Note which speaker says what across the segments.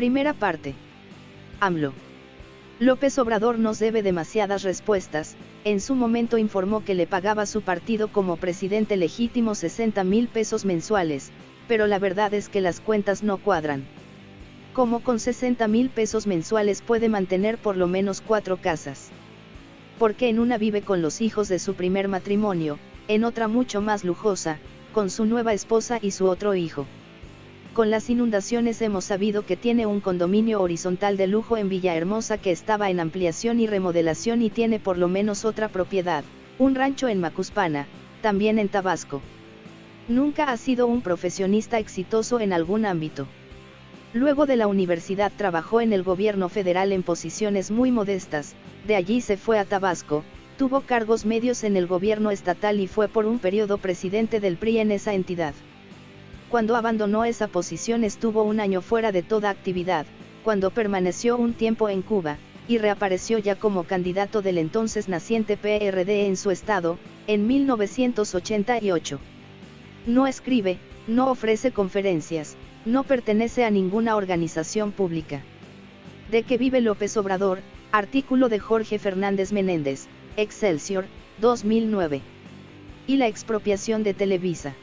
Speaker 1: Primera parte. AMLO. López Obrador nos debe demasiadas respuestas, en su momento informó que le pagaba su partido como presidente legítimo 60 mil pesos mensuales, pero la verdad es que las cuentas no cuadran. Como con 60 mil pesos mensuales puede mantener por lo menos cuatro casas? Porque en una vive con los hijos de su primer matrimonio, en otra mucho más lujosa, con su nueva esposa y su otro hijo. Con las inundaciones hemos sabido que tiene un condominio horizontal de lujo en Villahermosa que estaba en ampliación y remodelación y tiene por lo menos otra propiedad, un rancho en Macuspana, también en Tabasco. Nunca ha sido un profesionista exitoso en algún ámbito. Luego de la universidad trabajó en el gobierno federal en posiciones muy modestas, de allí se fue a Tabasco, tuvo cargos medios en el gobierno estatal y fue por un periodo presidente del PRI en esa entidad. Cuando abandonó esa posición estuvo un año fuera de toda actividad, cuando permaneció un tiempo en Cuba, y reapareció ya como candidato del entonces naciente PRD en su estado, en 1988. No escribe, no ofrece conferencias, no pertenece a ninguna organización pública. ¿De qué vive López Obrador? Artículo de Jorge Fernández Menéndez, Excelsior, 2009. Y la expropiación de Televisa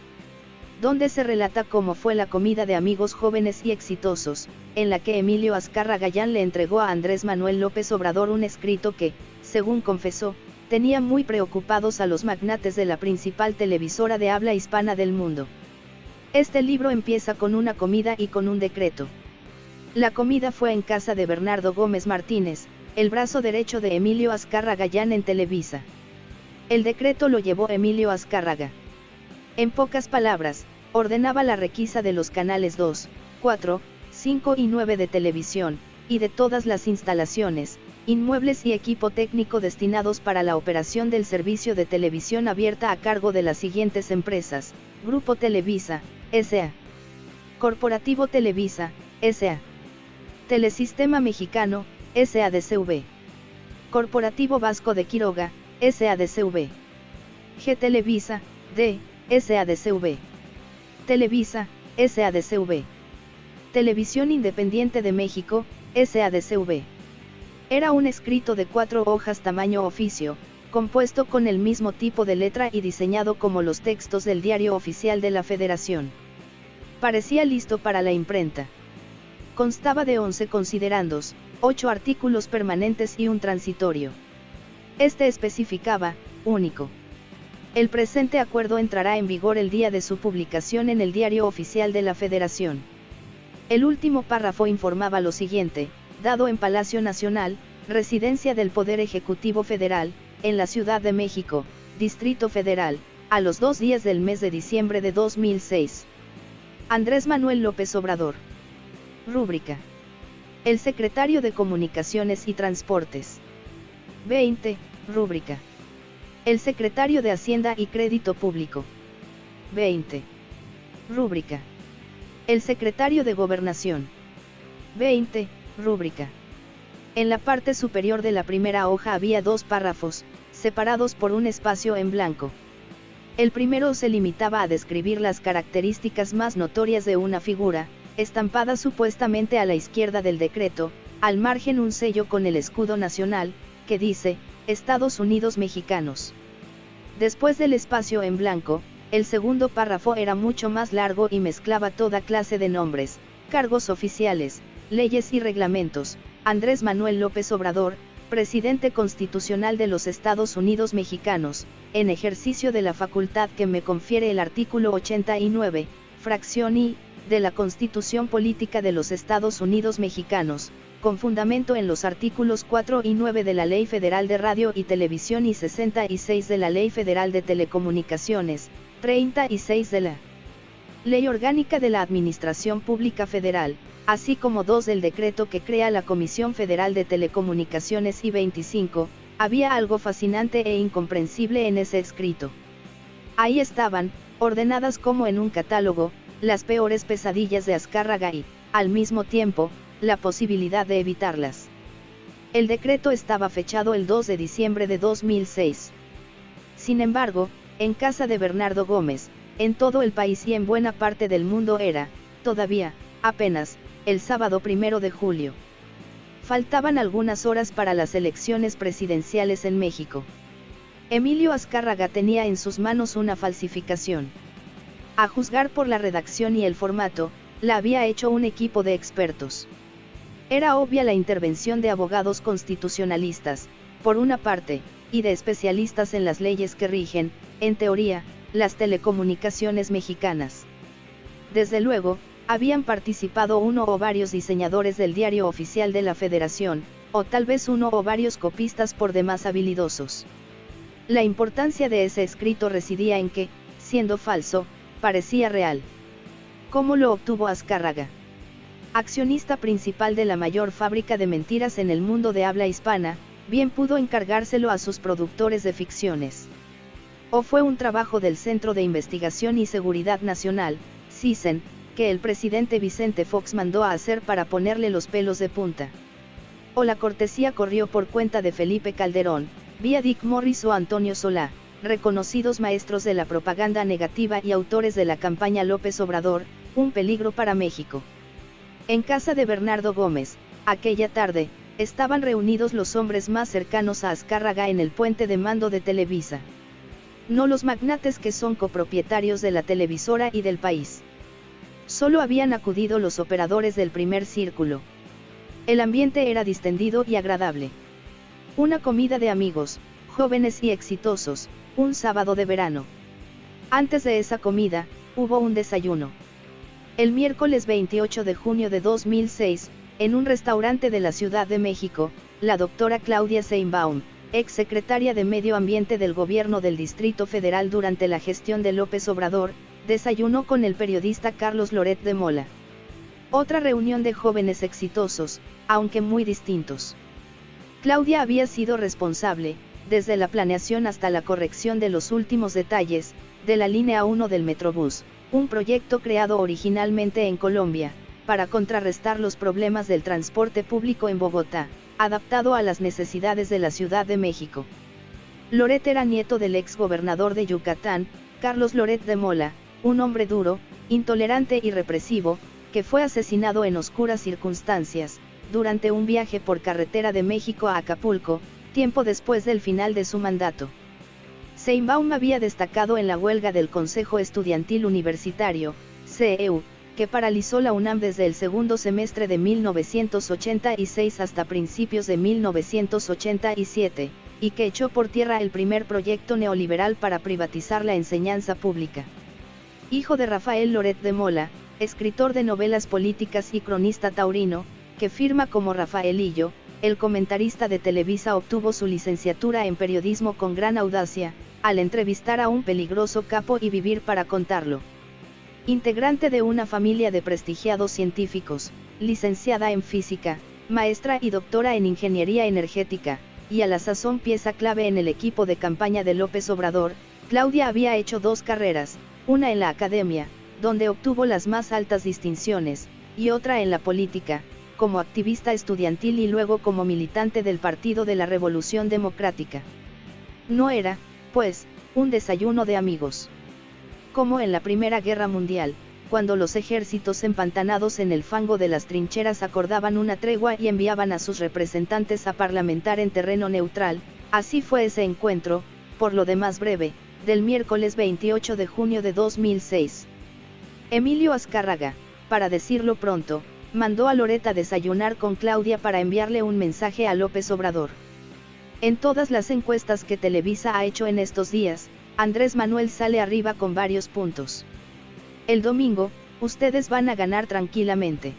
Speaker 1: donde se relata cómo fue la comida de amigos jóvenes y exitosos, en la que Emilio Azcarra Gallán le entregó a Andrés Manuel López Obrador un escrito que, según confesó, tenía muy preocupados a los magnates de la principal televisora de habla hispana del mundo. Este libro empieza con una comida y con un decreto. La comida fue en casa de Bernardo Gómez Martínez, el brazo derecho de Emilio Azcarra Gallán en Televisa. El decreto lo llevó Emilio Azcárraga. En pocas palabras, ordenaba la requisa de los canales 2, 4, 5 y 9 de televisión, y de todas las instalaciones, inmuebles y equipo técnico destinados para la operación del servicio de televisión abierta a cargo de las siguientes empresas, Grupo Televisa, S.A. Corporativo Televisa, S.A. Telesistema Mexicano, S.A.D.C.V. Corporativo Vasco de Quiroga, S.A.D.C.V. G Televisa, D. SADCV. Televisa, SADCV. Televisión Independiente de México, SADCV. Era un escrito de cuatro hojas tamaño oficio, compuesto con el mismo tipo de letra y diseñado como los textos del diario oficial de la Federación. Parecía listo para la imprenta. Constaba de 11 considerandos, 8 artículos permanentes y un transitorio. Este especificaba, único. El presente acuerdo entrará en vigor el día de su publicación en el Diario Oficial de la Federación. El último párrafo informaba lo siguiente, dado en Palacio Nacional, residencia del Poder Ejecutivo Federal, en la Ciudad de México, Distrito Federal, a los dos días del mes de diciembre de 2006. Andrés Manuel López Obrador. Rúbrica. El secretario de Comunicaciones y Transportes. 20. Rúbrica. El secretario de Hacienda y Crédito Público. 20. Rúbrica. El secretario de Gobernación. 20. Rúbrica. En la parte superior de la primera hoja había dos párrafos, separados por un espacio en blanco. El primero se limitaba a describir las características más notorias de una figura, estampada supuestamente a la izquierda del decreto, al margen un sello con el escudo nacional, que dice, Estados Unidos Mexicanos. Después del espacio en blanco, el segundo párrafo era mucho más largo y mezclaba toda clase de nombres, cargos oficiales, leyes y reglamentos. Andrés Manuel López Obrador, presidente constitucional de los Estados Unidos mexicanos, en ejercicio de la facultad que me confiere el artículo 89, fracción I, de la Constitución Política de los Estados Unidos mexicanos, con fundamento en los artículos 4 y 9 de la Ley Federal de Radio y Televisión y 66 de la Ley Federal de Telecomunicaciones, 36 de la Ley Orgánica de la Administración Pública Federal, así como dos del decreto que crea la Comisión Federal de Telecomunicaciones y 25, había algo fascinante e incomprensible en ese escrito. Ahí estaban, ordenadas como en un catálogo, las peores pesadillas de Azcárraga y, al mismo tiempo, la posibilidad de evitarlas. El decreto estaba fechado el 2 de diciembre de 2006. Sin embargo, en casa de Bernardo Gómez, en todo el país y en buena parte del mundo era, todavía, apenas, el sábado primero de julio. Faltaban algunas horas para las elecciones presidenciales en México. Emilio Azcárraga tenía en sus manos una falsificación. A juzgar por la redacción y el formato, la había hecho un equipo de expertos. Era obvia la intervención de abogados constitucionalistas, por una parte, y de especialistas en las leyes que rigen, en teoría, las telecomunicaciones mexicanas. Desde luego, habían participado uno o varios diseñadores del diario oficial de la Federación, o tal vez uno o varios copistas por demás habilidosos. La importancia de ese escrito residía en que, siendo falso, parecía real. ¿Cómo lo obtuvo Azcárraga? Accionista principal de la mayor fábrica de mentiras en el mundo de habla hispana, bien pudo encargárselo a sus productores de ficciones. O fue un trabajo del Centro de Investigación y Seguridad Nacional, CISEN, que el presidente Vicente Fox mandó a hacer para ponerle los pelos de punta. O la cortesía corrió por cuenta de Felipe Calderón, vía Dick Morris o Antonio Solá, reconocidos maestros de la propaganda negativa y autores de la campaña López Obrador, un peligro para México. En casa de Bernardo Gómez, aquella tarde, estaban reunidos los hombres más cercanos a Azcárraga en el puente de mando de Televisa. No los magnates que son copropietarios de la televisora y del país. Solo habían acudido los operadores del primer círculo. El ambiente era distendido y agradable. Una comida de amigos, jóvenes y exitosos, un sábado de verano. Antes de esa comida, hubo un desayuno. El miércoles 28 de junio de 2006, en un restaurante de la Ciudad de México, la doctora Claudia Seinbaum, ex secretaria de Medio Ambiente del Gobierno del Distrito Federal durante la gestión de López Obrador, desayunó con el periodista Carlos Loret de Mola. Otra reunión de jóvenes exitosos, aunque muy distintos. Claudia había sido responsable, desde la planeación hasta la corrección de los últimos detalles, de la línea 1 del Metrobús, un proyecto creado originalmente en Colombia, para contrarrestar los problemas del transporte público en Bogotá, adaptado a las necesidades de la Ciudad de México. Loret era nieto del ex gobernador de Yucatán, Carlos Loret de Mola, un hombre duro, intolerante y represivo, que fue asesinado en oscuras circunstancias, durante un viaje por carretera de México a Acapulco, tiempo después del final de su mandato. Seinbaum había destacado en la huelga del Consejo Estudiantil Universitario, CEU, que paralizó la UNAM desde el segundo semestre de 1986 hasta principios de 1987, y que echó por tierra el primer proyecto neoliberal para privatizar la enseñanza pública. Hijo de Rafael Loret de Mola, escritor de novelas políticas y cronista taurino, que firma como Rafaelillo, el comentarista de Televisa obtuvo su licenciatura en periodismo con gran audacia, al entrevistar a un peligroso capo y vivir para contarlo. Integrante de una familia de prestigiados científicos, licenciada en física, maestra y doctora en ingeniería energética, y a la sazón pieza clave en el equipo de campaña de López Obrador, Claudia había hecho dos carreras, una en la academia, donde obtuvo las más altas distinciones, y otra en la política, como activista estudiantil y luego como militante del Partido de la Revolución Democrática. No era, pues, un desayuno de amigos como en la Primera Guerra Mundial, cuando los ejércitos empantanados en el fango de las trincheras acordaban una tregua y enviaban a sus representantes a parlamentar en terreno neutral, así fue ese encuentro, por lo demás breve, del miércoles 28 de junio de 2006. Emilio Azcárraga, para decirlo pronto, mandó a Loreta desayunar con Claudia para enviarle un mensaje a López Obrador. En todas las encuestas que Televisa ha hecho en estos días, Andrés Manuel sale arriba con varios puntos. El domingo, ustedes van a ganar tranquilamente.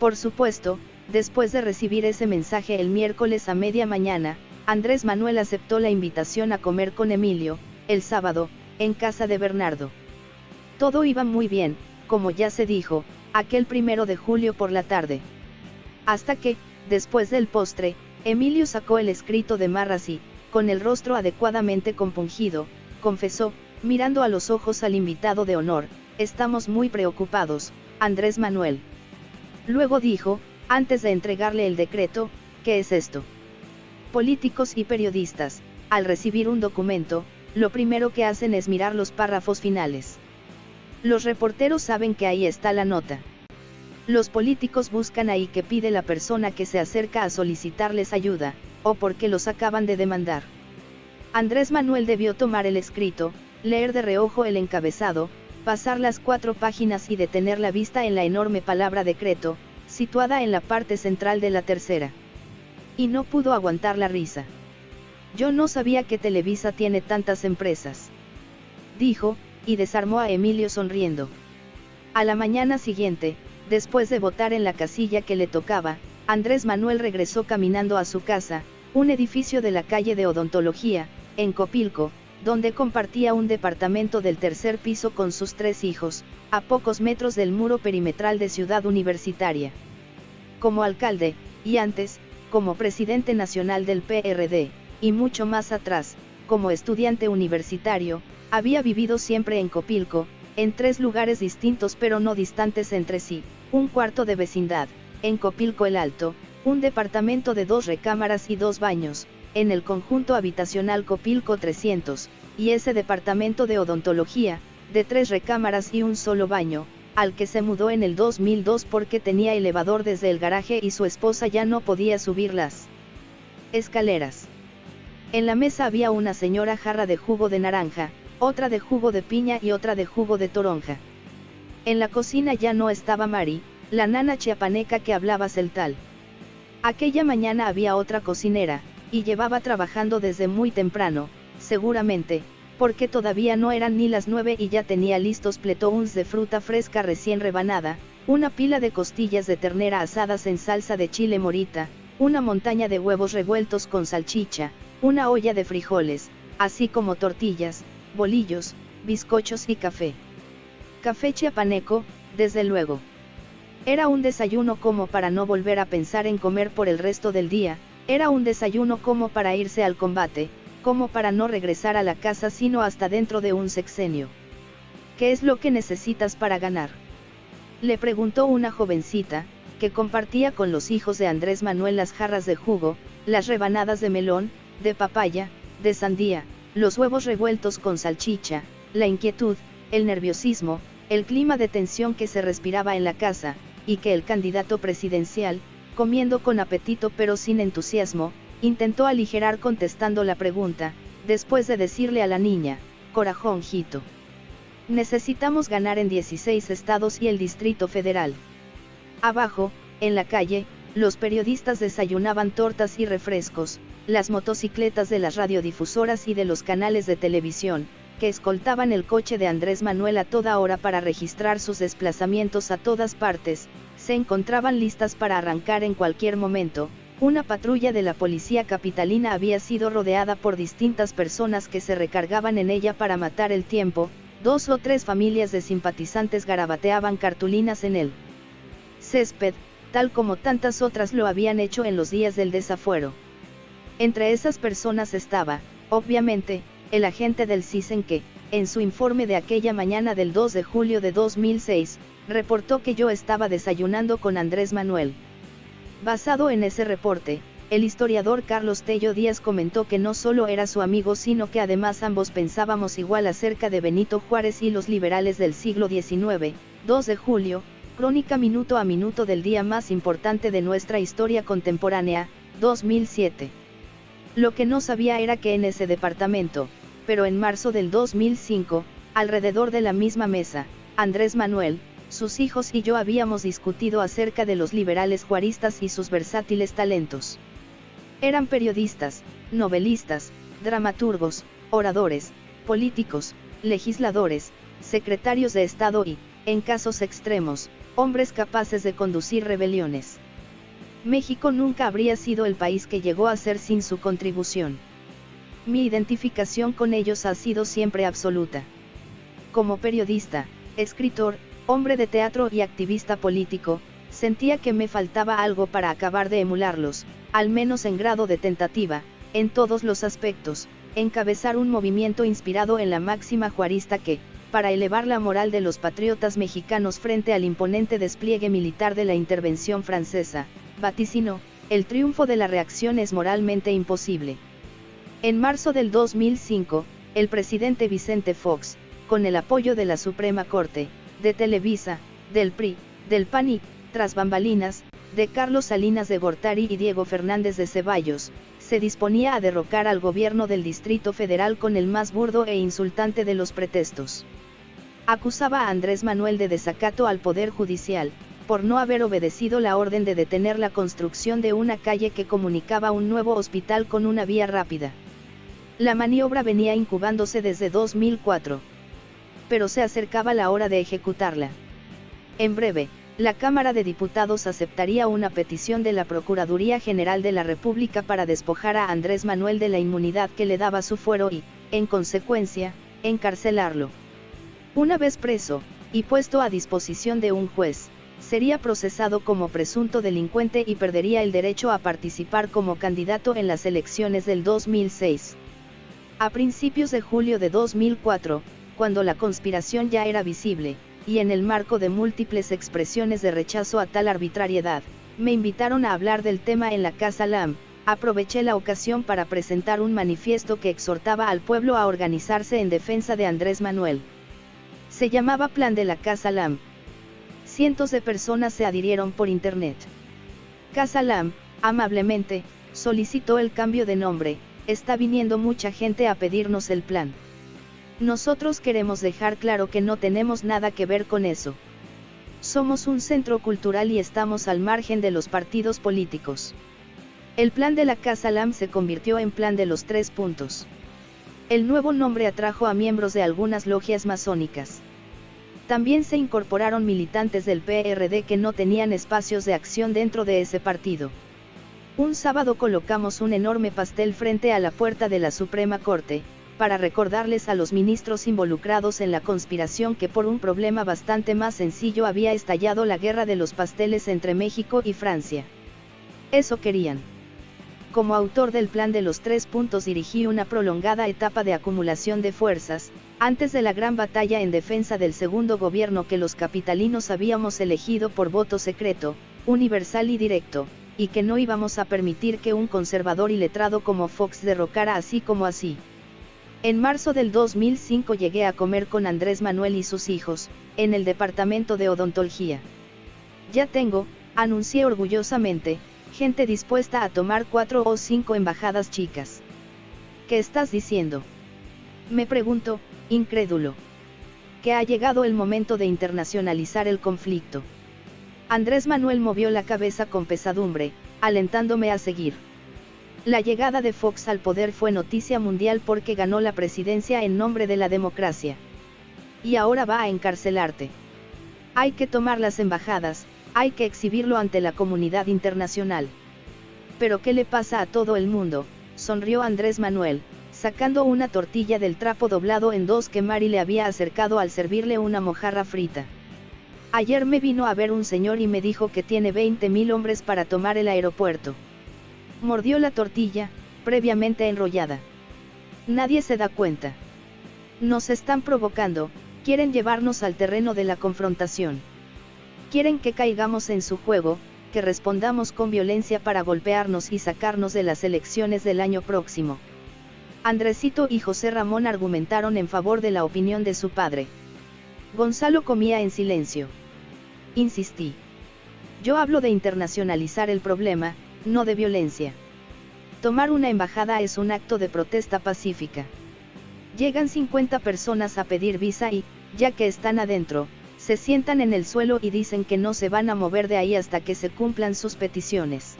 Speaker 1: Por supuesto, después de recibir ese mensaje el miércoles a media mañana, Andrés Manuel aceptó la invitación a comer con Emilio, el sábado, en casa de Bernardo. Todo iba muy bien, como ya se dijo, aquel primero de julio por la tarde. Hasta que, después del postre, Emilio sacó el escrito de Marras y, con el rostro adecuadamente compungido, confesó, mirando a los ojos al invitado de honor, estamos muy preocupados, Andrés Manuel. Luego dijo, antes de entregarle el decreto, ¿qué es esto? Políticos y periodistas, al recibir un documento, lo primero que hacen es mirar los párrafos finales. Los reporteros saben que ahí está la nota. Los políticos buscan ahí que pide la persona que se acerca a solicitarles ayuda, o porque los acaban de demandar. Andrés Manuel debió tomar el escrito, leer de reojo el encabezado, pasar las cuatro páginas y detener la vista en la enorme palabra decreto, situada en la parte central de la tercera. Y no pudo aguantar la risa. Yo no sabía que Televisa tiene tantas empresas. Dijo, y desarmó a Emilio sonriendo. A la mañana siguiente, después de votar en la casilla que le tocaba, Andrés Manuel regresó caminando a su casa, un edificio de la calle de Odontología, en Copilco, donde compartía un departamento del tercer piso con sus tres hijos, a pocos metros del muro perimetral de Ciudad Universitaria. Como alcalde, y antes, como presidente nacional del PRD, y mucho más atrás, como estudiante universitario, había vivido siempre en Copilco, en tres lugares distintos pero no distantes entre sí, un cuarto de vecindad, en Copilco el Alto, un departamento de dos recámaras y dos baños, en el conjunto habitacional Copilco 300, y ese departamento de odontología, de tres recámaras y un solo baño, al que se mudó en el 2002 porque tenía elevador desde el garaje y su esposa ya no podía subir las escaleras. En la mesa había una señora jarra de jugo de naranja, otra de jugo de piña y otra de jugo de toronja. En la cocina ya no estaba Mari, la nana chiapaneca que hablaba celtal. Aquella mañana había otra cocinera, y llevaba trabajando desde muy temprano, seguramente, porque todavía no eran ni las nueve y ya tenía listos pletouns de fruta fresca recién rebanada, una pila de costillas de ternera asadas en salsa de chile morita, una montaña de huevos revueltos con salchicha, una olla de frijoles, así como tortillas, bolillos, bizcochos y café. Café chiapaneco, desde luego. Era un desayuno como para no volver a pensar en comer por el resto del día, era un desayuno como para irse al combate, como para no regresar a la casa sino hasta dentro de un sexenio. ¿Qué es lo que necesitas para ganar? Le preguntó una jovencita, que compartía con los hijos de Andrés Manuel las jarras de jugo, las rebanadas de melón, de papaya, de sandía, los huevos revueltos con salchicha, la inquietud, el nerviosismo, el clima de tensión que se respiraba en la casa, y que el candidato presidencial, comiendo con apetito pero sin entusiasmo, intentó aligerar contestando la pregunta, después de decirle a la niña, corajónjito. Necesitamos ganar en 16 estados y el Distrito Federal. Abajo, en la calle, los periodistas desayunaban tortas y refrescos, las motocicletas de las radiodifusoras y de los canales de televisión, que escoltaban el coche de Andrés Manuel a toda hora para registrar sus desplazamientos a todas partes, se encontraban listas para arrancar en cualquier momento, una patrulla de la policía capitalina había sido rodeada por distintas personas que se recargaban en ella para matar el tiempo, dos o tres familias de simpatizantes garabateaban cartulinas en el césped, tal como tantas otras lo habían hecho en los días del desafuero. Entre esas personas estaba, obviamente, el agente del CISEN que, en su informe de aquella mañana del 2 de julio de 2006, reportó que yo estaba desayunando con Andrés Manuel. Basado en ese reporte, el historiador Carlos Tello Díaz comentó que no solo era su amigo sino que además ambos pensábamos igual acerca de Benito Juárez y los liberales del siglo XIX, 2 de julio, Crónica minuto a minuto del día más importante de nuestra historia contemporánea, 2007. Lo que no sabía era que en ese departamento, pero en marzo del 2005, alrededor de la misma mesa, Andrés Manuel, sus hijos y yo habíamos discutido acerca de los liberales juaristas y sus versátiles talentos. Eran periodistas, novelistas, dramaturgos, oradores, políticos, legisladores, secretarios de Estado y, en casos extremos, hombres capaces de conducir rebeliones. México nunca habría sido el país que llegó a ser sin su contribución. Mi identificación con ellos ha sido siempre absoluta. Como periodista, escritor, hombre de teatro y activista político, sentía que me faltaba algo para acabar de emularlos, al menos en grado de tentativa, en todos los aspectos, encabezar un movimiento inspirado en la máxima juarista que, para elevar la moral de los patriotas mexicanos frente al imponente despliegue militar de la intervención francesa, vaticinó, el triunfo de la reacción es moralmente imposible. En marzo del 2005, el presidente Vicente Fox, con el apoyo de la Suprema Corte, de Televisa, del PRI, del PAN tras bambalinas, de Carlos Salinas de Gortari y Diego Fernández de Ceballos, se disponía a derrocar al gobierno del Distrito Federal con el más burdo e insultante de los pretextos. Acusaba a Andrés Manuel de desacato al Poder Judicial, por no haber obedecido la orden de detener la construcción de una calle que comunicaba un nuevo hospital con una vía rápida. La maniobra venía incubándose desde 2004. Pero se acercaba la hora de ejecutarla. En breve, la Cámara de Diputados aceptaría una petición de la Procuraduría General de la República para despojar a Andrés Manuel de la inmunidad que le daba su fuero y, en consecuencia, encarcelarlo. Una vez preso, y puesto a disposición de un juez, sería procesado como presunto delincuente y perdería el derecho a participar como candidato en las elecciones del 2006. A principios de julio de 2004, cuando la conspiración ya era visible, y en el marco de múltiples expresiones de rechazo a tal arbitrariedad, me invitaron a hablar del tema en la Casa LAM, aproveché la ocasión para presentar un manifiesto que exhortaba al pueblo a organizarse en defensa de Andrés Manuel. Se llamaba Plan de la Casa LAM. Cientos de personas se adhirieron por internet. Casa LAM, amablemente, solicitó el cambio de nombre, está viniendo mucha gente a pedirnos el plan. Nosotros queremos dejar claro que no tenemos nada que ver con eso. Somos un centro cultural y estamos al margen de los partidos políticos. El plan de la Casa LAM se convirtió en plan de los tres puntos. El nuevo nombre atrajo a miembros de algunas logias masónicas. También se incorporaron militantes del PRD que no tenían espacios de acción dentro de ese partido. Un sábado colocamos un enorme pastel frente a la puerta de la Suprema Corte, para recordarles a los ministros involucrados en la conspiración que por un problema bastante más sencillo había estallado la guerra de los pasteles entre México y Francia. Eso querían. Como autor del plan de los tres puntos dirigí una prolongada etapa de acumulación de fuerzas, antes de la gran batalla en defensa del segundo gobierno que los capitalinos habíamos elegido por voto secreto, universal y directo, y que no íbamos a permitir que un conservador y letrado como Fox derrocara así como así. En marzo del 2005 llegué a comer con Andrés Manuel y sus hijos, en el departamento de odontología. Ya tengo, anuncié orgullosamente, gente dispuesta a tomar cuatro o cinco embajadas chicas. ¿Qué estás diciendo? Me pregunto, incrédulo. Que ha llegado el momento de internacionalizar el conflicto. Andrés Manuel movió la cabeza con pesadumbre, alentándome a seguir. La llegada de Fox al poder fue noticia mundial porque ganó la presidencia en nombre de la democracia. Y ahora va a encarcelarte. Hay que tomar las embajadas, hay que exhibirlo ante la comunidad internacional. Pero ¿qué le pasa a todo el mundo? sonrió Andrés Manuel, sacando una tortilla del trapo doblado en dos que Mari le había acercado al servirle una mojarra frita. Ayer me vino a ver un señor y me dijo que tiene 20.000 hombres para tomar el aeropuerto. Mordió la tortilla, previamente enrollada. Nadie se da cuenta. Nos están provocando, quieren llevarnos al terreno de la confrontación. Quieren que caigamos en su juego, que respondamos con violencia para golpearnos y sacarnos de las elecciones del año próximo. Andresito y José Ramón argumentaron en favor de la opinión de su padre. Gonzalo comía en silencio. Insistí. Yo hablo de internacionalizar el problema, no de violencia. Tomar una embajada es un acto de protesta pacífica. Llegan 50 personas a pedir visa y, ya que están adentro, se sientan en el suelo y dicen que no se van a mover de ahí hasta que se cumplan sus peticiones.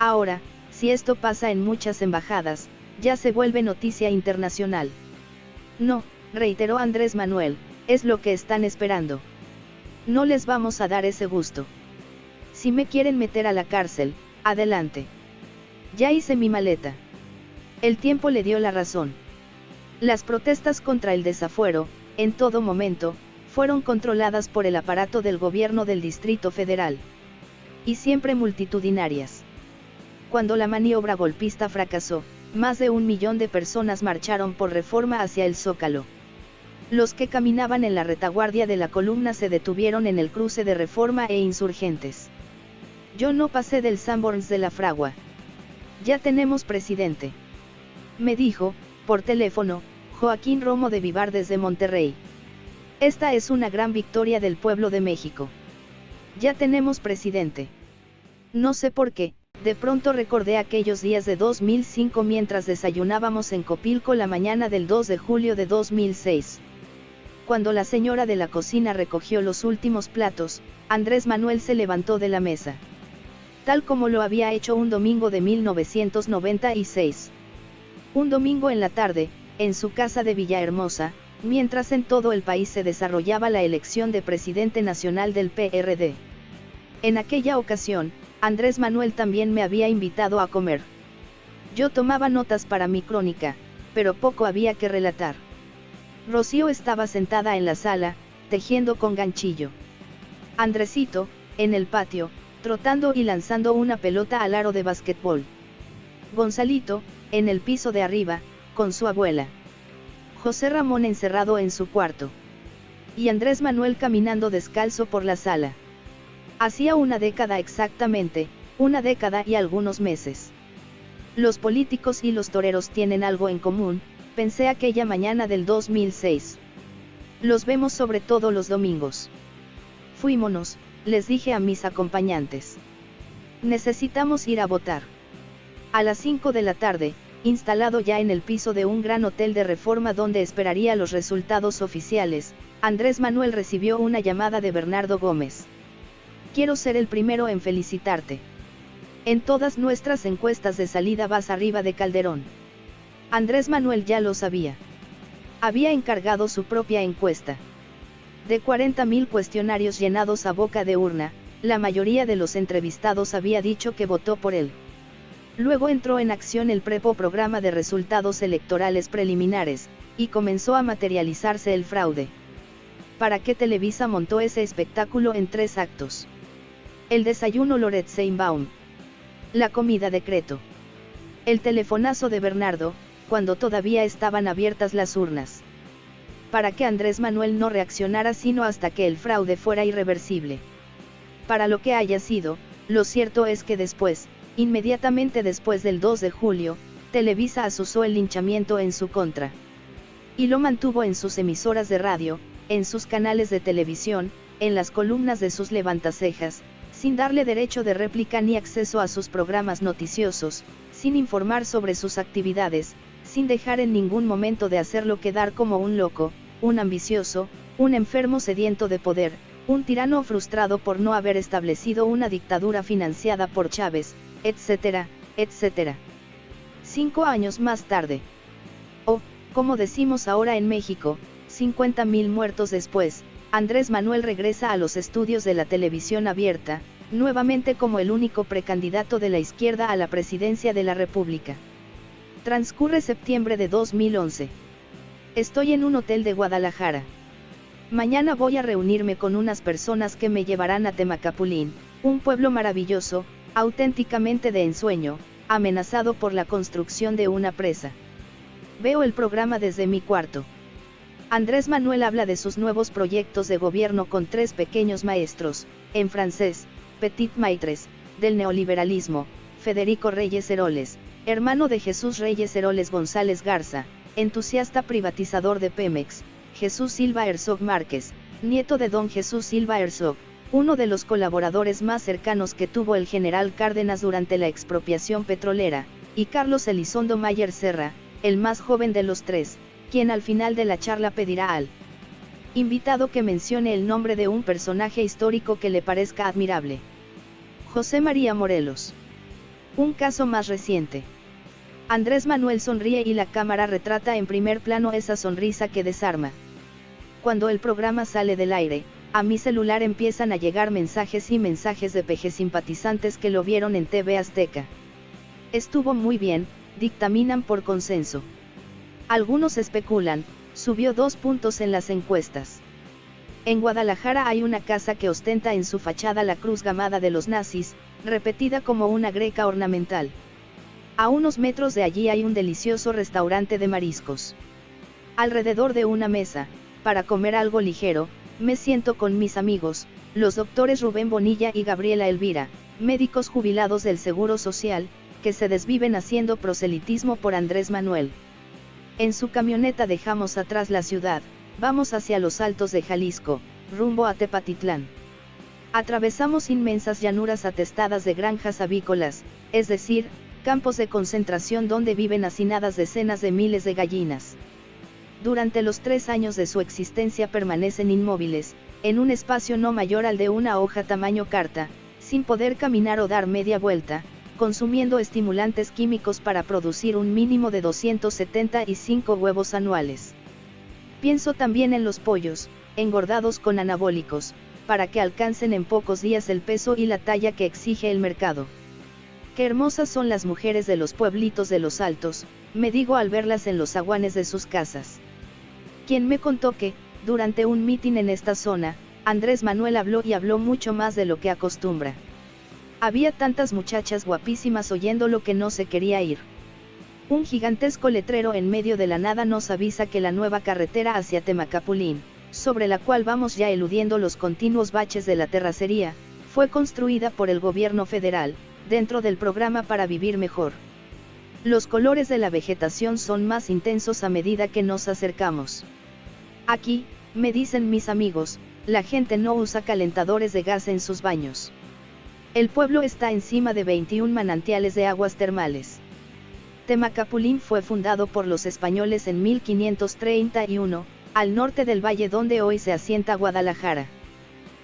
Speaker 1: Ahora, si esto pasa en muchas embajadas, ya se vuelve noticia internacional. No, reiteró Andrés Manuel, es lo que están esperando. No les vamos a dar ese gusto. Si me quieren meter a la cárcel, Adelante. Ya hice mi maleta. El tiempo le dio la razón. Las protestas contra el desafuero, en todo momento, fueron controladas por el aparato del gobierno del Distrito Federal. Y siempre multitudinarias. Cuando la maniobra golpista fracasó, más de un millón de personas marcharon por reforma hacia el Zócalo. Los que caminaban en la retaguardia de la columna se detuvieron en el cruce de reforma e insurgentes. Yo no pasé del Sanborns de la Fragua. Ya tenemos presidente. Me dijo, por teléfono, Joaquín Romo de Vivar desde Monterrey. Esta es una gran victoria del pueblo de México. Ya tenemos presidente. No sé por qué, de pronto recordé aquellos días de 2005 mientras desayunábamos en Copilco la mañana del 2 de julio de 2006. Cuando la señora de la cocina recogió los últimos platos, Andrés Manuel se levantó de la mesa. Tal como lo había hecho un domingo de 1996. Un domingo en la tarde, en su casa de Villahermosa, mientras en todo el país se desarrollaba la elección de presidente nacional del PRD. En aquella ocasión, Andrés Manuel también me había invitado a comer. Yo tomaba notas para mi crónica, pero poco había que relatar. Rocío estaba sentada en la sala, tejiendo con ganchillo. Andresito, en el patio, trotando y lanzando una pelota al aro de basquetbol. Gonzalito, en el piso de arriba, con su abuela. José Ramón encerrado en su cuarto. Y Andrés Manuel caminando descalzo por la sala. Hacía una década exactamente, una década y algunos meses. Los políticos y los toreros tienen algo en común, pensé aquella mañana del 2006. Los vemos sobre todo los domingos. Fuímonos, les dije a mis acompañantes. Necesitamos ir a votar. A las 5 de la tarde, instalado ya en el piso de un gran hotel de reforma donde esperaría los resultados oficiales, Andrés Manuel recibió una llamada de Bernardo Gómez. Quiero ser el primero en felicitarte. En todas nuestras encuestas de salida vas arriba de Calderón. Andrés Manuel ya lo sabía. Había encargado su propia encuesta. De 40.000 cuestionarios llenados a boca de urna, la mayoría de los entrevistados había dicho que votó por él. Luego entró en acción el Prepo programa de resultados electorales preliminares, y comenzó a materializarse el fraude. ¿Para qué Televisa montó ese espectáculo en tres actos? El desayuno Loret Seinbaum. La comida decreto. El telefonazo de Bernardo, cuando todavía estaban abiertas las urnas. Para que Andrés Manuel no reaccionara sino hasta que el fraude fuera irreversible. Para lo que haya sido, lo cierto es que después, Inmediatamente después del 2 de julio, Televisa asusó el linchamiento en su contra. Y lo mantuvo en sus emisoras de radio, en sus canales de televisión, en las columnas de sus levantacejas, sin darle derecho de réplica ni acceso a sus programas noticiosos, sin informar sobre sus actividades, sin dejar en ningún momento de hacerlo quedar como un loco, un ambicioso, un enfermo sediento de poder, un tirano frustrado por no haber establecido una dictadura financiada por Chávez, etcétera, etcétera. Cinco años más tarde. O, como decimos ahora en México, 50.000 muertos después, Andrés Manuel regresa a los estudios de la televisión abierta, nuevamente como el único precandidato de la izquierda a la presidencia de la República. Transcurre septiembre de 2011. Estoy en un hotel de Guadalajara. Mañana voy a reunirme con unas personas que me llevarán a Temacapulín, un pueblo maravilloso, auténticamente de ensueño, amenazado por la construcción de una presa. Veo el programa desde mi cuarto. Andrés Manuel habla de sus nuevos proyectos de gobierno con tres pequeños maestros, en francés, Petit Maitres, del neoliberalismo, Federico Reyes Heroles, hermano de Jesús Reyes Heroles González Garza, entusiasta privatizador de Pemex, Jesús Silva Herzog Márquez, nieto de don Jesús Silva Herzog, uno de los colaboradores más cercanos que tuvo el general Cárdenas durante la expropiación petrolera, y Carlos Elizondo Mayer Serra, el más joven de los tres, quien al final de la charla pedirá al invitado que mencione el nombre de un personaje histórico que le parezca admirable. José María Morelos. Un caso más reciente. Andrés Manuel sonríe y la cámara retrata en primer plano esa sonrisa que desarma. Cuando el programa sale del aire, a mi celular empiezan a llegar mensajes y mensajes de peje simpatizantes que lo vieron en TV Azteca. Estuvo muy bien, dictaminan por consenso. Algunos especulan, subió dos puntos en las encuestas. En Guadalajara hay una casa que ostenta en su fachada la cruz gamada de los nazis, repetida como una greca ornamental. A unos metros de allí hay un delicioso restaurante de mariscos. Alrededor de una mesa, para comer algo ligero, me siento con mis amigos, los doctores Rubén Bonilla y Gabriela Elvira, médicos jubilados del Seguro Social, que se desviven haciendo proselitismo por Andrés Manuel. En su camioneta dejamos atrás la ciudad, vamos hacia los altos de Jalisco, rumbo a Tepatitlán. Atravesamos inmensas llanuras atestadas de granjas avícolas, es decir, campos de concentración donde viven hacinadas decenas de miles de gallinas. Durante los tres años de su existencia permanecen inmóviles, en un espacio no mayor al de una hoja tamaño carta, sin poder caminar o dar media vuelta, consumiendo estimulantes químicos para producir un mínimo de 275 huevos anuales. Pienso también en los pollos, engordados con anabólicos, para que alcancen en pocos días el peso y la talla que exige el mercado. Qué hermosas son las mujeres de los pueblitos de los altos, me digo al verlas en los aguanes de sus casas. Quien me contó que, durante un mitin en esta zona, Andrés Manuel habló y habló mucho más de lo que acostumbra. Había tantas muchachas guapísimas oyendo lo que no se quería ir. Un gigantesco letrero en medio de la nada nos avisa que la nueva carretera hacia Temacapulín, sobre la cual vamos ya eludiendo los continuos baches de la terracería, fue construida por el gobierno federal, dentro del programa para vivir mejor. Los colores de la vegetación son más intensos a medida que nos acercamos. Aquí, me dicen mis amigos, la gente no usa calentadores de gas en sus baños. El pueblo está encima de 21 manantiales de aguas termales. Temacapulín fue fundado por los españoles en 1531, al norte del valle donde hoy se asienta Guadalajara.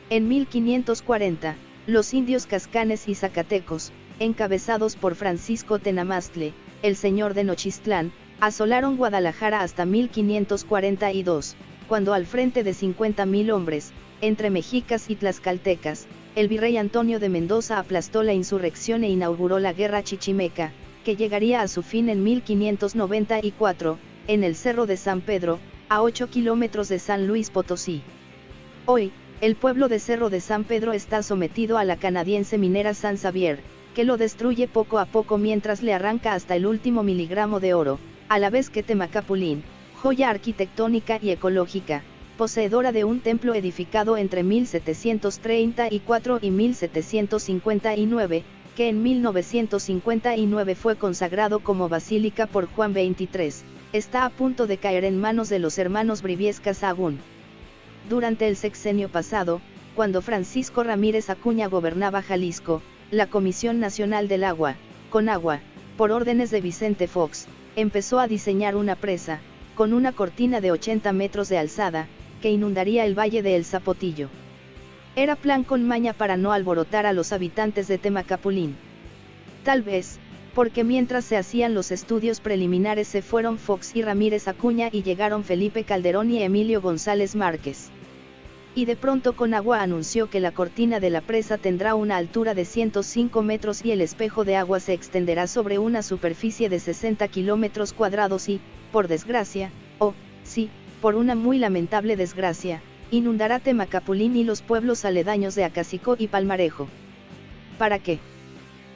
Speaker 1: En 1540, los indios cascanes y zacatecos, encabezados por Francisco Tenamastle, el señor de Nochistlán, asolaron Guadalajara hasta 1542, cuando al frente de 50.000 hombres, entre mexicas y tlaxcaltecas, el virrey Antonio de Mendoza aplastó la insurrección e inauguró la guerra chichimeca, que llegaría a su fin en 1594, en el Cerro de San Pedro, a 8 kilómetros de San Luis Potosí. Hoy, el pueblo de Cerro de San Pedro está sometido a la canadiense minera San Xavier, que lo destruye poco a poco mientras le arranca hasta el último miligramo de oro, a la vez que Temacapulín, joya arquitectónica y ecológica, poseedora de un templo edificado entre 1734 y 1759, que en 1959 fue consagrado como basílica por Juan XXIII, está a punto de caer en manos de los hermanos Briviesca Sahagún. Durante el sexenio pasado, cuando Francisco Ramírez Acuña gobernaba Jalisco, la Comisión Nacional del Agua, con agua, por órdenes de Vicente Fox, empezó a diseñar una presa, con una cortina de 80 metros de alzada, que inundaría el valle de El Zapotillo. Era plan con maña para no alborotar a los habitantes de Temacapulín. Tal vez, porque mientras se hacían los estudios preliminares se fueron Fox y Ramírez Acuña y llegaron Felipe Calderón y Emilio González Márquez. Y de pronto Conagua anunció que la cortina de la presa tendrá una altura de 105 metros y el espejo de agua se extenderá sobre una superficie de 60 kilómetros cuadrados y, por desgracia, o, sí, por una muy lamentable desgracia, inundará Temacapulín y los pueblos aledaños de Acacico y Palmarejo. ¿Para qué?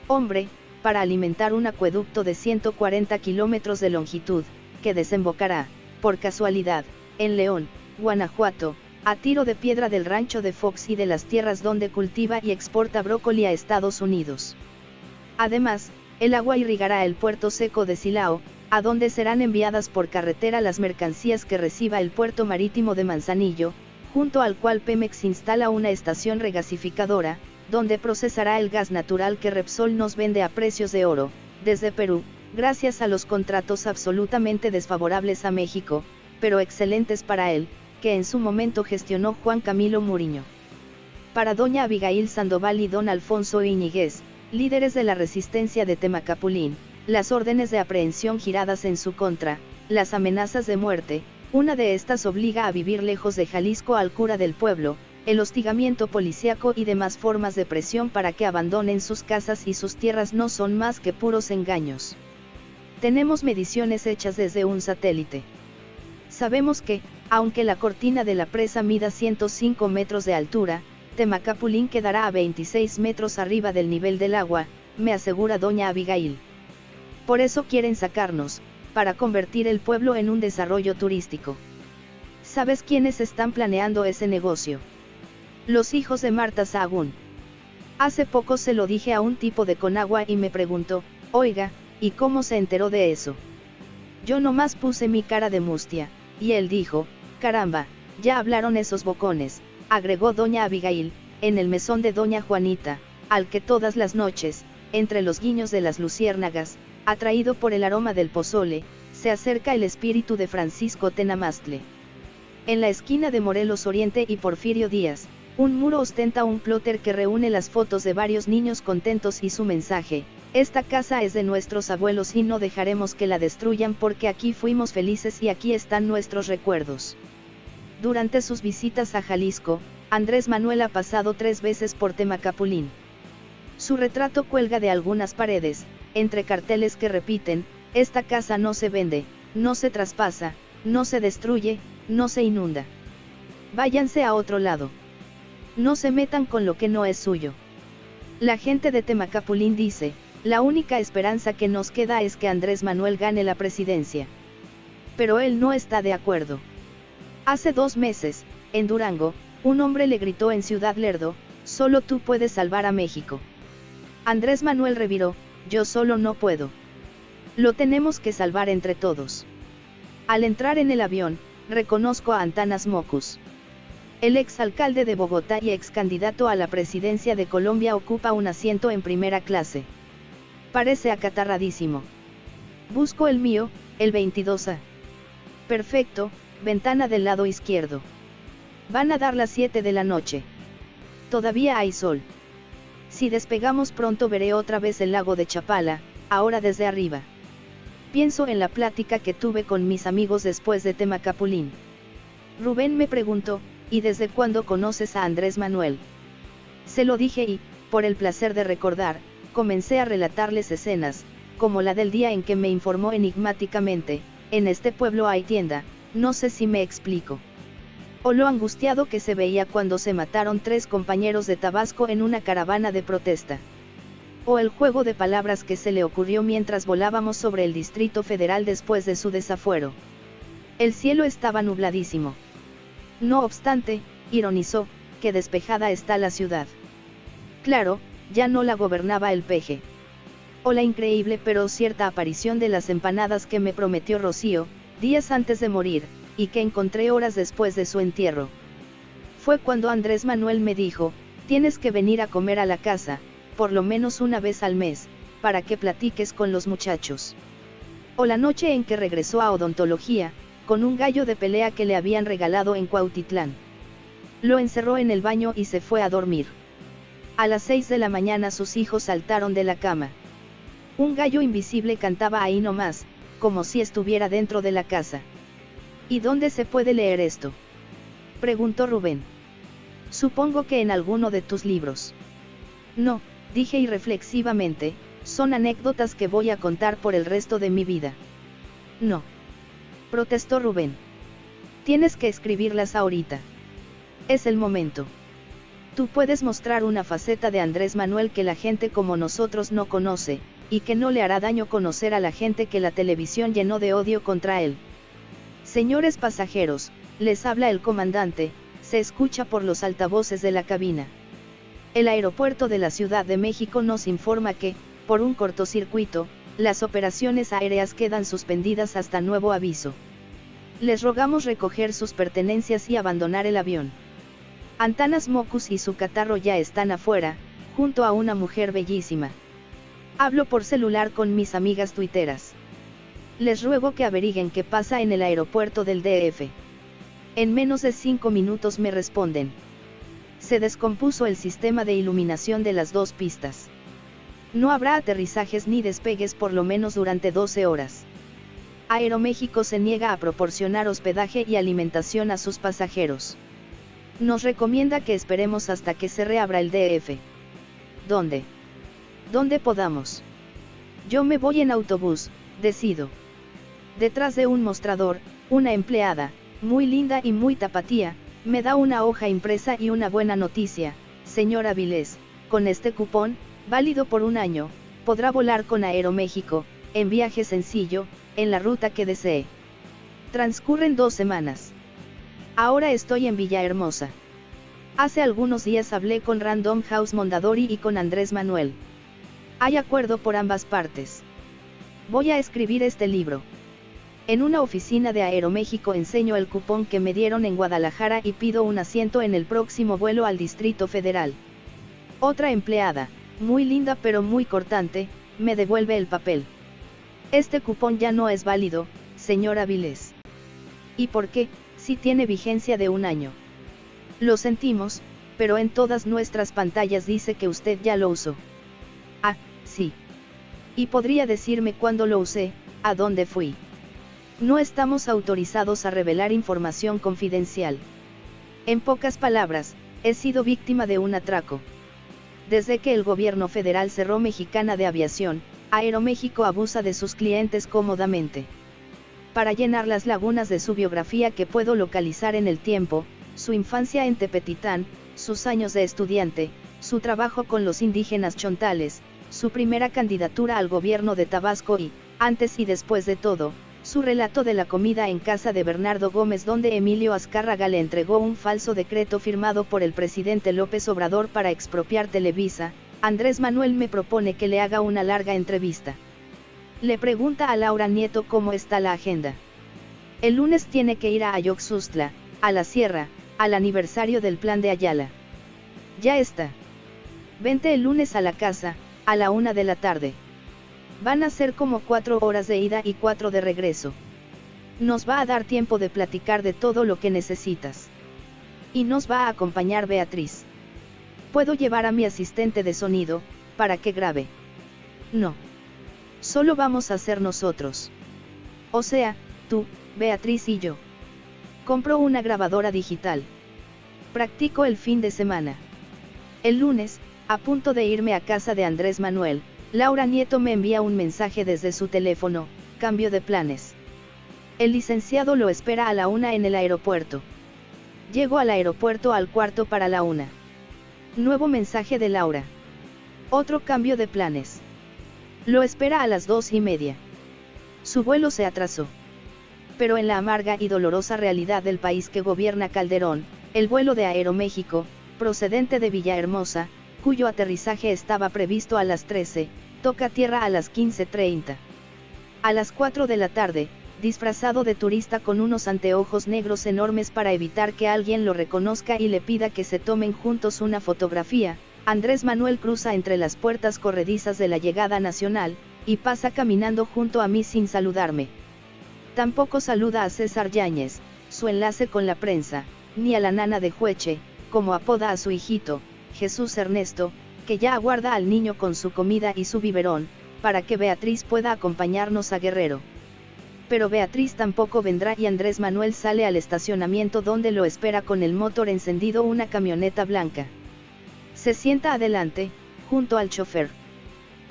Speaker 1: Hombre, para alimentar un acueducto de 140 kilómetros de longitud, que desembocará, por casualidad, en León, Guanajuato, a tiro de piedra del rancho de Fox y de las tierras donde cultiva y exporta brócoli a Estados Unidos. Además, el agua irrigará el puerto seco de Silao, a donde serán enviadas por carretera las mercancías que reciba el puerto marítimo de Manzanillo, junto al cual Pemex instala una estación regasificadora, donde procesará el gas natural que Repsol nos vende a precios de oro, desde Perú, gracias a los contratos absolutamente desfavorables a México, pero excelentes para él, que en su momento gestionó Juan Camilo Muriño. Para doña Abigail Sandoval y don Alfonso Iñiguez, líderes de la resistencia de Temacapulín, las órdenes de aprehensión giradas en su contra, las amenazas de muerte, una de estas obliga a vivir lejos de Jalisco al cura del pueblo, el hostigamiento policíaco y demás formas de presión para que abandonen sus casas y sus tierras no son más que puros engaños. Tenemos mediciones hechas desde un satélite. Sabemos que, aunque la cortina de la presa mida 105 metros de altura, Temacapulín quedará a 26 metros arriba del nivel del agua, me asegura doña Abigail. Por eso quieren sacarnos, para convertir el pueblo en un desarrollo turístico. ¿Sabes quiénes están planeando ese negocio? Los hijos de Marta Sahagún. Hace poco se lo dije a un tipo de Conagua y me preguntó, oiga, ¿y cómo se enteró de eso? Yo nomás puse mi cara de mustia, y él dijo, caramba, ya hablaron esos bocones, agregó doña Abigail, en el mesón de doña Juanita, al que todas las noches, entre los guiños de las luciérnagas, atraído por el aroma del pozole, se acerca el espíritu de Francisco Tenamastle. En la esquina de Morelos Oriente y Porfirio Díaz, un muro ostenta un plotter que reúne las fotos de varios niños contentos y su mensaje, esta casa es de nuestros abuelos y no dejaremos que la destruyan porque aquí fuimos felices y aquí están nuestros recuerdos. Durante sus visitas a Jalisco, Andrés Manuel ha pasado tres veces por Temacapulín. Su retrato cuelga de algunas paredes, entre carteles que repiten, esta casa no se vende, no se traspasa, no se destruye, no se inunda. Váyanse a otro lado. No se metan con lo que no es suyo. La gente de Temacapulín dice, la única esperanza que nos queda es que Andrés Manuel gane la presidencia. Pero él no está de acuerdo. Hace dos meses, en Durango, un hombre le gritó en Ciudad Lerdo, solo tú puedes salvar a México. Andrés Manuel reviró, yo solo no puedo. Lo tenemos que salvar entre todos. Al entrar en el avión, reconozco a Antanas Mocus. El ex alcalde de Bogotá y ex candidato a la presidencia de Colombia ocupa un asiento en primera clase. Parece acatarradísimo. Busco el mío, el 22A. Perfecto, ventana del lado izquierdo. Van a dar las 7 de la noche. Todavía hay sol. Si despegamos pronto veré otra vez el lago de Chapala, ahora desde arriba. Pienso en la plática que tuve con mis amigos después de Temacapulín. Rubén me preguntó, ¿y desde cuándo conoces a Andrés Manuel? Se lo dije y, por el placer de recordar, comencé a relatarles escenas, como la del día en que me informó enigmáticamente, en este pueblo hay tienda, no sé si me explico. O lo angustiado que se veía cuando se mataron tres compañeros de Tabasco en una caravana de protesta. O el juego de palabras que se le ocurrió mientras volábamos sobre el Distrito Federal después de su desafuero. El cielo estaba nubladísimo. No obstante, ironizó, que despejada está la ciudad. Claro, ya no la gobernaba el peje. O la increíble pero cierta aparición de las empanadas que me prometió Rocío, días antes de morir, y que encontré horas después de su entierro. Fue cuando Andrés Manuel me dijo, tienes que venir a comer a la casa, por lo menos una vez al mes, para que platiques con los muchachos. O la noche en que regresó a odontología, con un gallo de pelea que le habían regalado en Cuautitlán. Lo encerró en el baño y se fue a dormir. A las 6 de la mañana sus hijos saltaron de la cama. Un gallo invisible cantaba ahí nomás, como si estuviera dentro de la casa. ¿Y dónde se puede leer esto? Preguntó Rubén. Supongo que en alguno de tus libros. No, dije irreflexivamente, son anécdotas que voy a contar por el resto de mi vida. No. Protestó Rubén. Tienes que escribirlas ahorita. Es el momento. Tú puedes mostrar una faceta de Andrés Manuel que la gente como nosotros no conoce, y que no le hará daño conocer a la gente que la televisión llenó de odio contra él. Señores pasajeros, les habla el comandante, se escucha por los altavoces de la cabina. El aeropuerto de la Ciudad de México nos informa que, por un cortocircuito, las operaciones aéreas quedan suspendidas hasta nuevo aviso. Les rogamos recoger sus pertenencias y abandonar el avión. Antanas Mocus y su catarro ya están afuera, junto a una mujer bellísima. Hablo por celular con mis amigas tuiteras. Les ruego que averiguen qué pasa en el aeropuerto del DF. En menos de cinco minutos me responden. Se descompuso el sistema de iluminación de las dos pistas. No habrá aterrizajes ni despegues por lo menos durante 12 horas. Aeroméxico se niega a proporcionar hospedaje y alimentación a sus pasajeros. Nos recomienda que esperemos hasta que se reabra el DF. ¿Dónde? ¿Dónde podamos? Yo me voy en autobús, decido. Detrás de un mostrador, una empleada, muy linda y muy tapatía, me da una hoja impresa y una buena noticia, señora Vilés, con este cupón, válido por un año, podrá volar con Aeroméxico, en viaje sencillo, en la ruta que desee. Transcurren dos semanas. Ahora estoy en Villahermosa. Hace algunos días hablé con Random House Mondadori y con Andrés Manuel. Hay acuerdo por ambas partes. Voy a escribir este libro. En una oficina de Aeroméxico enseño el cupón que me dieron en Guadalajara y pido un asiento en el próximo vuelo al Distrito Federal. Otra empleada, muy linda pero muy cortante, me devuelve el papel. Este cupón ya no es válido, señora Vilés. ¿Y por qué? Si tiene vigencia de un año. Lo sentimos, pero en todas nuestras pantallas dice que usted ya lo usó. Ah, sí. Y podría decirme cuándo lo usé, a dónde fui. No estamos autorizados a revelar información confidencial. En pocas palabras, he sido víctima de un atraco. Desde que el gobierno federal cerró Mexicana de Aviación, Aeroméxico abusa de sus clientes cómodamente. Para llenar las lagunas de su biografía que puedo localizar en el tiempo, su infancia en Tepetitán, sus años de estudiante, su trabajo con los indígenas chontales, su primera candidatura al gobierno de Tabasco y, antes y después de todo, su relato de la comida en casa de Bernardo Gómez donde Emilio Azcárraga le entregó un falso decreto firmado por el presidente López Obrador para expropiar Televisa, Andrés Manuel me propone que le haga una larga entrevista. Le pregunta a Laura Nieto cómo está la agenda. El lunes tiene que ir a Ayoxustla, a la sierra, al aniversario del plan de Ayala. Ya está. Vente el lunes a la casa, a la una de la tarde. Van a ser como cuatro horas de ida y cuatro de regreso. Nos va a dar tiempo de platicar de todo lo que necesitas. Y nos va a acompañar Beatriz. Puedo llevar a mi asistente de sonido, para que grabe. No. Solo vamos a ser nosotros. O sea, tú, Beatriz y yo. Compro una grabadora digital. Practico el fin de semana. El lunes, a punto de irme a casa de Andrés Manuel, Laura Nieto me envía un mensaje desde su teléfono, cambio de planes. El licenciado lo espera a la una en el aeropuerto. Llego al aeropuerto al cuarto para la una. Nuevo mensaje de Laura. Otro cambio de planes. Lo espera a las dos y media. Su vuelo se atrasó. Pero en la amarga y dolorosa realidad del país que gobierna Calderón, el vuelo de Aeroméxico, procedente de Villahermosa, cuyo aterrizaje estaba previsto a las 13, toca tierra a las 15.30. A las 4 de la tarde, disfrazado de turista con unos anteojos negros enormes para evitar que alguien lo reconozca y le pida que se tomen juntos una fotografía, Andrés Manuel cruza entre las puertas corredizas de la llegada nacional, y pasa caminando junto a mí sin saludarme. Tampoco saluda a César Yáñez, su enlace con la prensa, ni a la nana de Jueche, como apoda a su hijito, Jesús Ernesto, que ya aguarda al niño con su comida y su biberón, para que Beatriz pueda acompañarnos a Guerrero pero Beatriz tampoco vendrá y Andrés Manuel sale al estacionamiento donde lo espera con el motor encendido una camioneta blanca. Se sienta adelante, junto al chofer.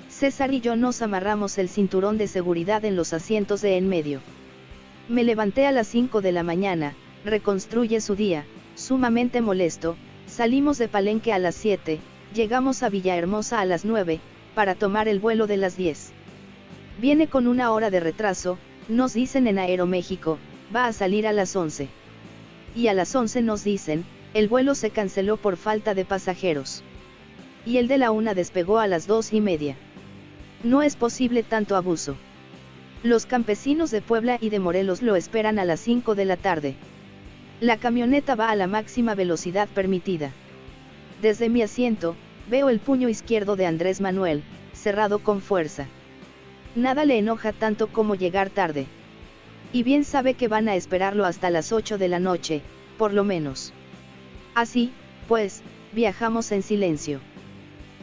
Speaker 1: César y yo nos amarramos el cinturón de seguridad en los asientos de en medio. Me levanté a las 5 de la mañana, reconstruye su día, sumamente molesto, salimos de Palenque a las 7, llegamos a Villahermosa a las 9, para tomar el vuelo de las 10. Viene con una hora de retraso, nos dicen en Aeroméxico, va a salir a las 11. Y a las 11 nos dicen, el vuelo se canceló por falta de pasajeros. Y el de la una despegó a las dos y media. No es posible tanto abuso. Los campesinos de Puebla y de Morelos lo esperan a las 5 de la tarde. La camioneta va a la máxima velocidad permitida. Desde mi asiento, veo el puño izquierdo de Andrés Manuel, cerrado con fuerza. Nada le enoja tanto como llegar tarde. Y bien sabe que van a esperarlo hasta las 8 de la noche, por lo menos. Así, pues, viajamos en silencio.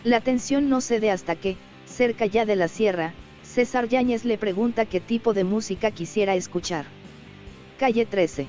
Speaker 1: La tensión no cede hasta que, cerca ya de la sierra, César Yáñez le pregunta qué tipo de música quisiera escuchar. Calle 13.